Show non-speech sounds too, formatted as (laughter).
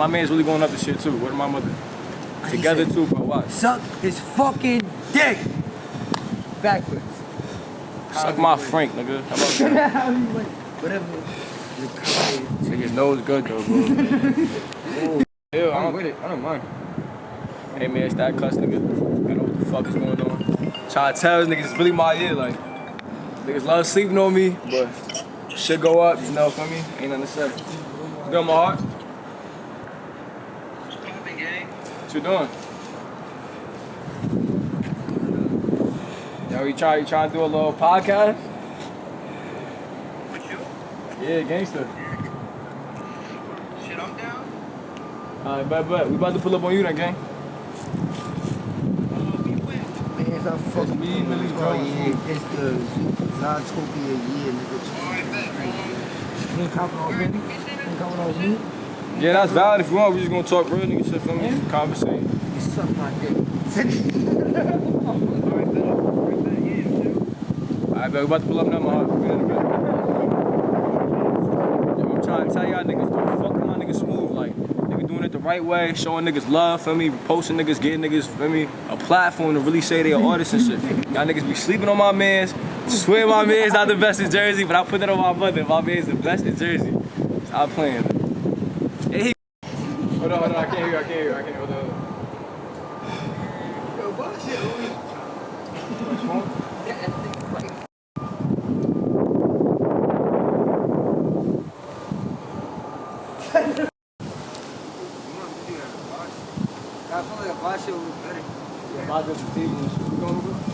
My man's really going up this shit too. What my mother? Together too, but what? Suck his fucking dick. Backwards. Suck my Frank, nigga. How about that? Whatever. The comment. Niggas nose good though, bro. Ooh. (laughs) Ew, I I'm don't, with it. I don't mind. hey man, it's that cuss nigga. You know what the fuck is going on. Try to tell these niggas it's really my year, like niggas love sleeping on me, but shit go up, you know, for me. Ain't nothing to say. You doing my heart? What you doing? Yo, you try you trying to do a little podcast? With you? Yeah, gangster. Shit, I'm down. Alright, bet, bet. We about to pull up on you then, gang. Uh, we win. Man, it's a fucking me, Millie Jones. yeah. It's the Zootopia year, nigga. Alright, bet. You ain't copping off me? You ain't copping off me? Yeah, that's valid. If you want, we just gonna talk real nigga shit for me. Conversate. You suck my dick. Alright, bet. Alright, bet. Yeah, too. Alright, bet. We about to pull up now, my heart. We in a minute. (laughs) Yo, I'm trying to tell y'all niggas, don't fuck with my niggas smooth. Like, nigga doing it the right way, showing niggas love, feel me? Posting niggas, getting niggas, feel me? A platform to really say they are artists and shit. Y'all niggas be sleeping on my mans. Swear my man's not the best in Jersey, but I put that on my mother. My man's the best in Jersey. Stop playing. Hey, he- Hold on, hold on. I can't hear you. I can't hear you. I can't hear you. Hold on, hold on. Yo, bullshit. I feel like a vodka would be better. Yeah, my good for TV and shit.